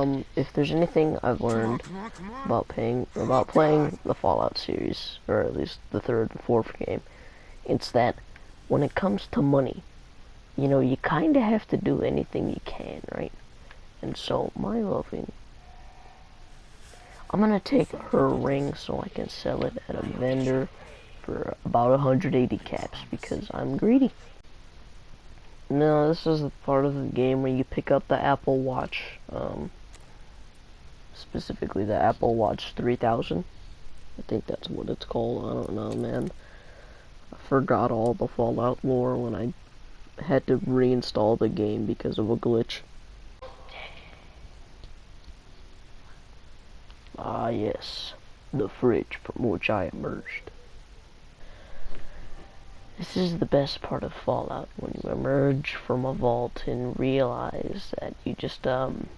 um, if there's anything I've learned about paying about playing the Fallout series, or at least the third and fourth game, it's that when it comes to money, you know, you kind of have to do anything you can, right? And so, my loving, I'm gonna take her ring so I can sell it at a vendor for about 180 caps because I'm greedy. No, this is the part of the game where you pick up the Apple Watch, um, specifically the Apple Watch 3000. I think that's what it's called. I don't know, man. I forgot all the Fallout lore when I had to reinstall the game because of a glitch. Ah, yes, the fridge from which I emerged. This is the best part of Fallout, when you emerge from a vault and realize that you just, um,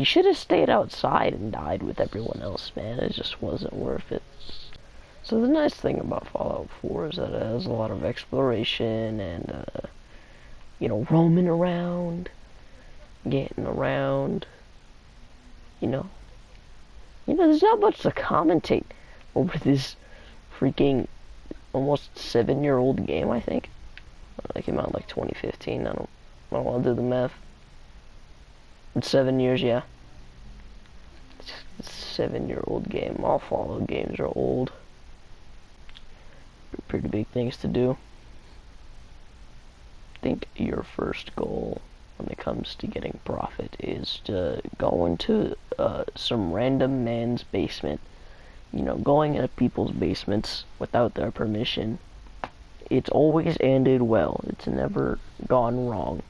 you should have stayed outside and died with everyone else, man. It just wasn't worth it. So the nice thing about Fallout 4 is that it has a lot of exploration and, uh, you know, roaming around, getting around, you know. You know, there's not much to commentate over this freaking almost seven year old game, I think. That came out like 2015. I don't, I don't want to do the math. Seven years, yeah. Seven year old game. All Fallout games are old. Pretty big things to do. I think your first goal when it comes to getting profit is to go into uh, some random man's basement you know, going into people's basements without their permission, it's always ended well. It's never gone wrong.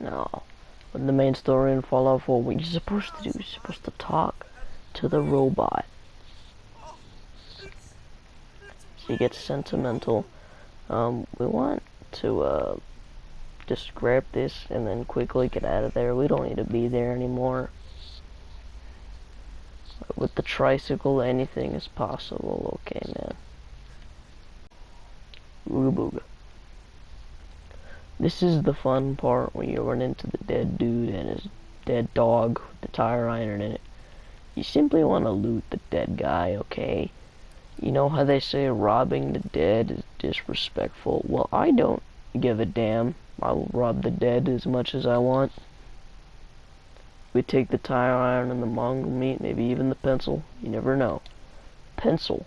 No. The main story in Fallout 4, what you're supposed to do, you're supposed to talk to the robot. She gets sentimental. Um, we want to, uh, just grab this and then quickly get out of there. We don't need to be there anymore with the tricycle, anything is possible. Okay, man. Ooga booga. This is the fun part when you run into the dead dude and his dead dog with the tire iron in it. You simply want to loot the dead guy, okay? You know how they say robbing the dead is disrespectful? Well, I don't give a damn. I'll rob the dead as much as I want. We take the tire iron and the mongrel meat, maybe even the pencil. You never know. Pencil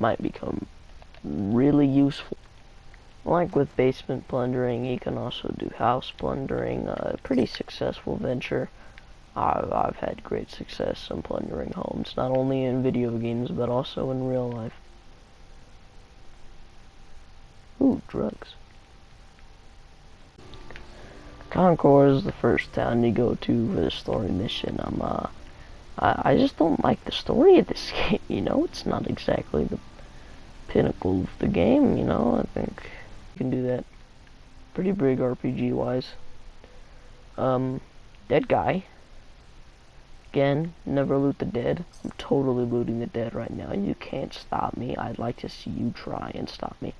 might become really useful. Like with basement plundering, you can also do house plundering. A uh, pretty successful venture. I've, I've had great success in plundering homes, not only in video games, but also in real life. Ooh, drugs. Concord is the first town you go to for the story mission. I'm, uh, I, I just don't like the story of this game, you know? It's not exactly the pinnacle of the game, you know? I think can do that pretty big RPG-wise. Um, dead guy. Again, never loot the dead. I'm totally looting the dead right now. You can't stop me. I'd like to see you try and stop me.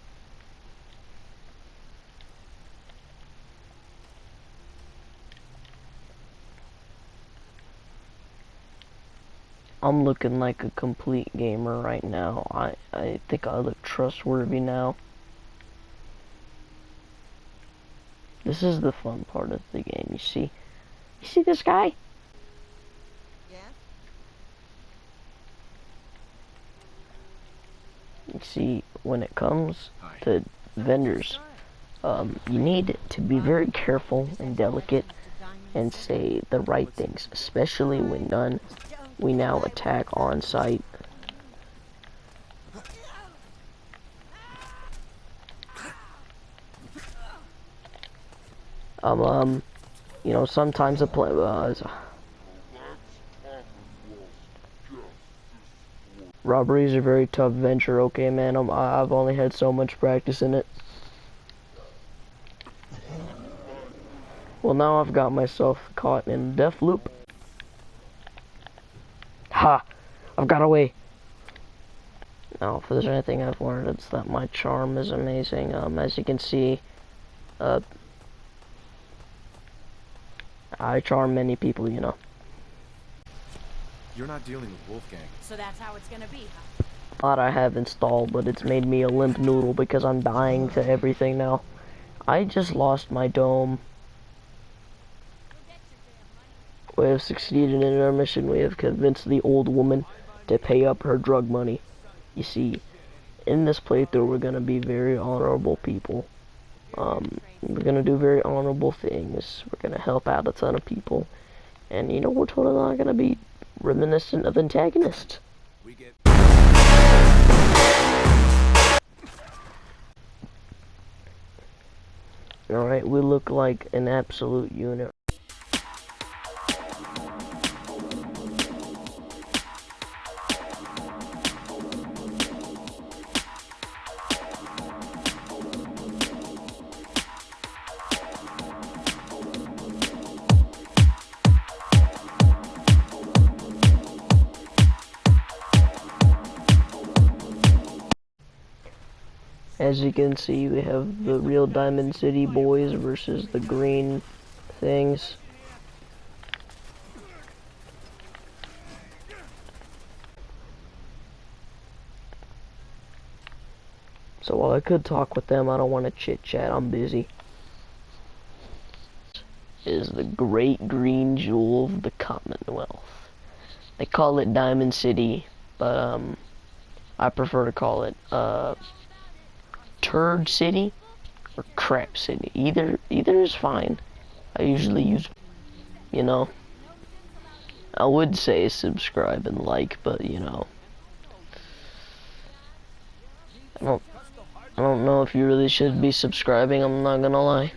I'm looking like a complete gamer right now. I, I think I look trustworthy now. This is the fun part of the game, you see? You see this guy? Yeah? You see, when it comes to vendors, um, you need to be very careful and delicate and say the right things, especially when done we now attack on sight. Um, um, you know, sometimes a play, uh, robbery is a very tough venture, okay, man, I'm, I've only had so much practice in it. Well, now I've got myself caught in a death loop. Ha! I've got away. Now, if there's anything I've learned, it's that my charm is amazing. Um, as you can see, uh, I charm many people, you know. You're not dealing with Wolfgang. So that's how it's gonna be, huh? lot I have installed, but it's made me a limp noodle because I'm dying to everything now. I just lost my dome. We have succeeded in our mission. We have convinced the old woman to pay up her drug money. You see, in this playthrough, we're gonna be very honorable people. Um, we're gonna do very honorable things. We're gonna help out a ton of people. And, you know, we're totally not gonna be reminiscent of antagonists. We get Alright, we look like an absolute unit. As you can see, we have the real Diamond City boys versus the green things. So while I could talk with them, I don't want to chit chat. I'm busy. Is the great green jewel of the Commonwealth. They call it Diamond City, but um, I prefer to call it uh, Turd City or Crap City. Either either is fine. I usually use, you know. I would say subscribe and like, but you know. I don't I don't know if you really should be subscribing, I'm not gonna lie.